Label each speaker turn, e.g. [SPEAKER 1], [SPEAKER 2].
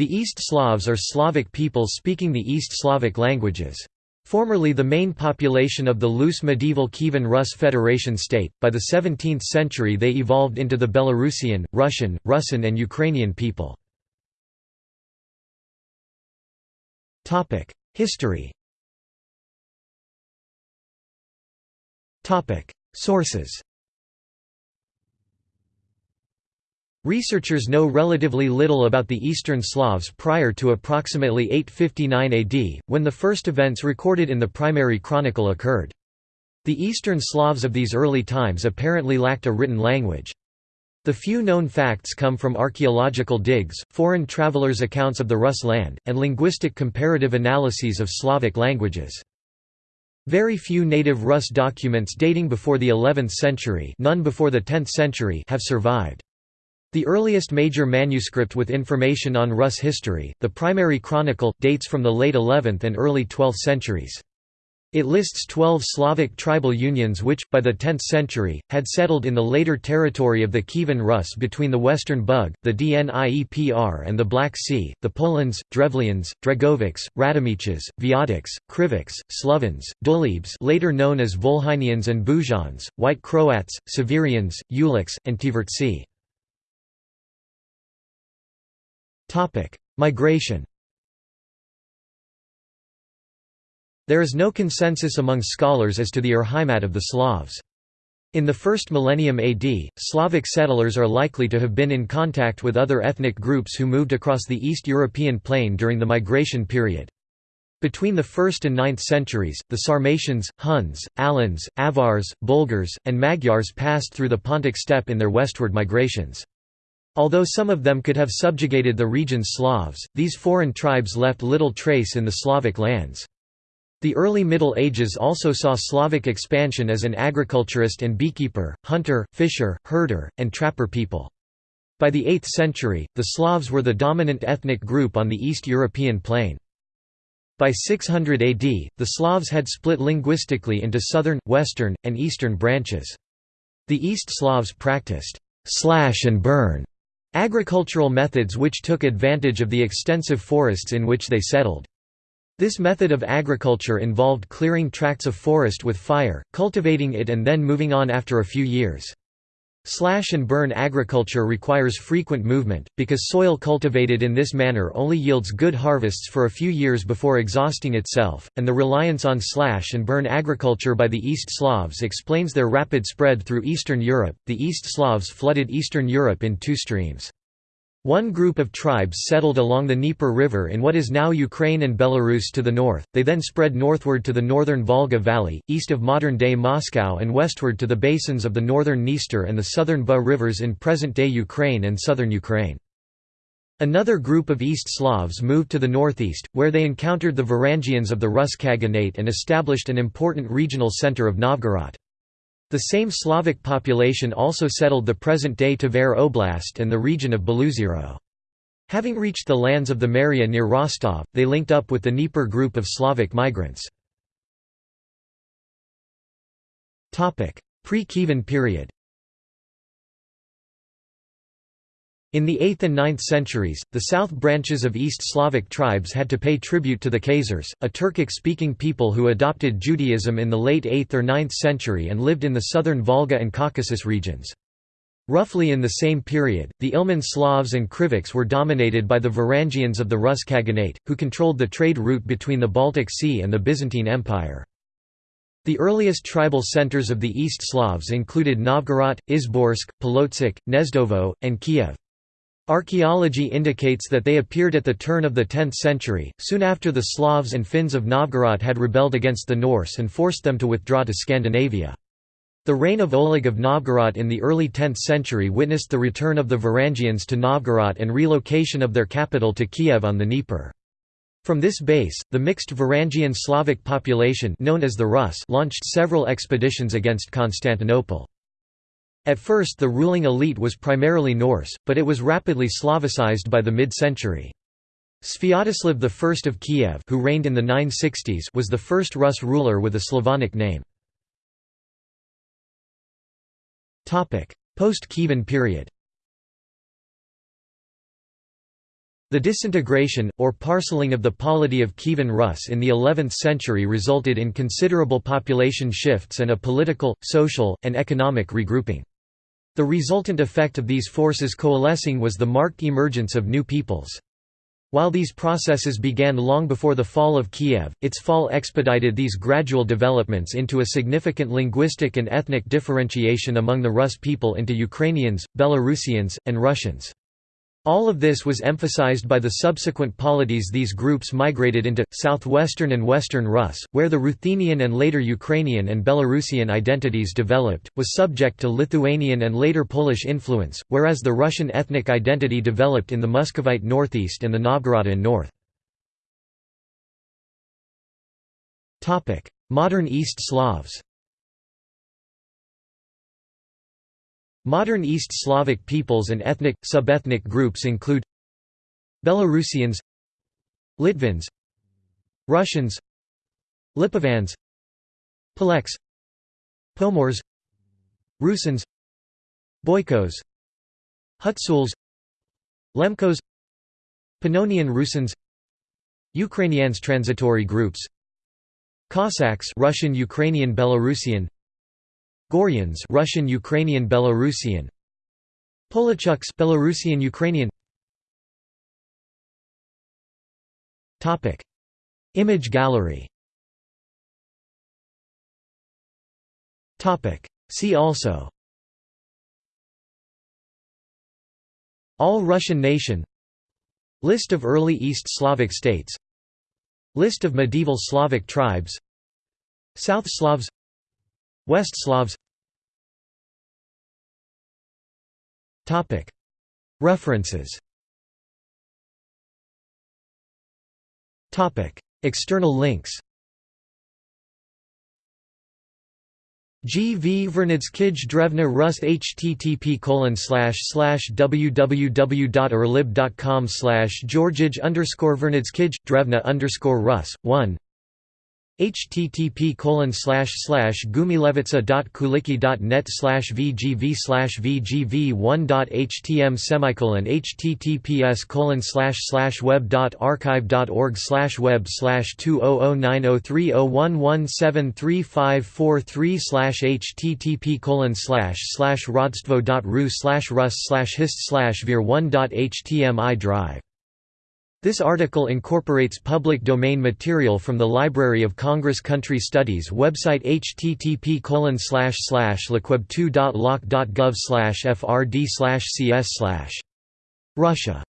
[SPEAKER 1] The East Slavs are Slavic peoples speaking the East Slavic languages. Formerly the main population of the loose medieval Kievan Rus Federation state, by the 17th century they evolved into the Belarusian, Russian, Rusyn and Ukrainian people. History Sources Researchers know relatively little about the Eastern Slavs prior to approximately 859 AD, when the first events recorded in the primary chronicle occurred. The Eastern Slavs of these early times apparently lacked a written language. The few known facts come from archaeological digs, foreign travelers' accounts of the Rus land, and linguistic comparative analyses of Slavic languages. Very few native Rus documents dating before the 11th century none before the 10th century have survived. The earliest major manuscript with information on Rus history, the Primary Chronicle, dates from the late 11th and early 12th centuries. It lists twelve Slavic tribal unions which, by the 10th century, had settled in the later territory of the Kievan Rus between the Western Bug, the Dnieper and the Black Sea, the Polans, Drevlians, Dregovichs, Radimichs, Vyatichs, Krivichs, Slovens, Dulebes later known as Volhynians and Buzhans, White Croats, Severians, Ulichs, and Tivertsi. Migration There is no consensus among scholars as to the Urheimat of the Slavs. In the first millennium AD, Slavic settlers are likely to have been in contact with other ethnic groups who moved across the East European plain during the migration period. Between the 1st and 9th centuries, the Sarmatians, Huns, Alans, Avars, Bulgars, and Magyars passed through the Pontic steppe in their westward migrations. Although some of them could have subjugated the region's Slavs, these foreign tribes left little trace in the Slavic lands. The early Middle Ages also saw Slavic expansion as an agriculturist and beekeeper, hunter, fisher, herder, and trapper people. By the 8th century, the Slavs were the dominant ethnic group on the East European plain. By 600 AD, the Slavs had split linguistically into southern, western, and eastern branches. The East Slavs practiced slash and burn Agricultural methods which took advantage of the extensive forests in which they settled. This method of agriculture involved clearing tracts of forest with fire, cultivating it and then moving on after a few years. Slash and burn agriculture requires frequent movement, because soil cultivated in this manner only yields good harvests for a few years before exhausting itself, and the reliance on slash and burn agriculture by the East Slavs explains their rapid spread through Eastern Europe. The East Slavs flooded Eastern Europe in two streams. One group of tribes settled along the Dnieper River in what is now Ukraine and Belarus to the north, they then spread northward to the northern Volga Valley, east of modern-day Moscow and westward to the basins of the northern Dniester and the southern Bug rivers in present-day Ukraine and southern Ukraine. Another group of East Slavs moved to the northeast, where they encountered the Varangians of the Rus Khaganate and established an important regional center of Novgorod. The same Slavic population also settled the present-day Tver Oblast and the region of Beloozero. Having reached the lands of the Merya near Rostov, they linked up with the Dnieper group of Slavic migrants. Pre-Kievan period In the 8th and 9th centuries, the south branches of East Slavic tribes had to pay tribute to the Khazars, a Turkic-speaking people who adopted Judaism in the late 8th or 9th century and lived in the southern Volga and Caucasus regions. Roughly in the same period, the Ilmen Slavs and Krivichs were dominated by the Varangians of the Rus Khaganate, who controlled the trade route between the Baltic Sea and the Byzantine Empire. The earliest tribal centers of the East Slavs included Novgorod, Izborsk, Polotsk, Gnezdovo, and Kiev. Archaeology indicates that they appeared at the turn of the 10th century, soon after the Slavs and Finns of Novgorod had rebelled against the Norse and forced them to withdraw to Scandinavia. The reign of Oleg of Novgorod in the early 10th century witnessed the return of the Varangians to Novgorod and relocation of their capital to Kiev on the Dnieper. From this base, the mixed Varangian Slavic population known as the Rus launched several expeditions against Constantinople. At first the ruling elite was primarily Norse, but it was rapidly Slavicized by the mid-century. Sviatoslav I of Kiev who reigned in the 960s was the first Rus ruler with a Slavonic name. Post-Kievan period The disintegration, or parceling of the polity of Kievan Rus in the 11th century resulted in considerable population shifts and a political, social, and economic regrouping. The resultant effect of these forces coalescing was the marked emergence of new peoples. While these processes began long before the fall of Kiev, its fall expedited these gradual developments into a significant linguistic and ethnic differentiation among the Rus people into Ukrainians, Belarusians, and Russians. All of this was emphasized by the subsequent polities these groups migrated into, southwestern and western Rus, where the Ruthenian and later Ukrainian and Belarusian identities developed, was subject to Lithuanian and later Polish influence, whereas the Russian ethnic identity developed in the Muscovite northeast and the Novgorodian north. Modern East Slavs Modern East Slavic peoples and ethnic, subethnic groups include Belarusians Litvins Russians Lipovans Polacks Pomors Rusins Boykos Hutsuls Lemkos Pannonian Rusins Ukrainians transitory groups Cossacks Russian Ukrainian Belarusian Goryuns Russian Ukrainian Belarusian. Polachuks Belarusian Ukrainian. Topic. Image gallery. Topic. See also. All Russian nation. List of early East Slavic states. List of medieval Slavic tribes. South Slavs West Slavs. References. External links. G. V. Vernadskij Drevna Rus http colon slash slash slash Georgij underscore Vernadskij, Drevna underscore Rus, 1 http colon slash vgv slash vgv 1.htm semicolon https colon slash slash web dot archive.org slash web slash 200903011735543 slash http colon slash slash rodstvo.ru slash rus slash hist slash vir 1.htm I drive this article incorporates public domain material from the Library of Congress Country Studies website http liquib2.loc.gov frd cs Russia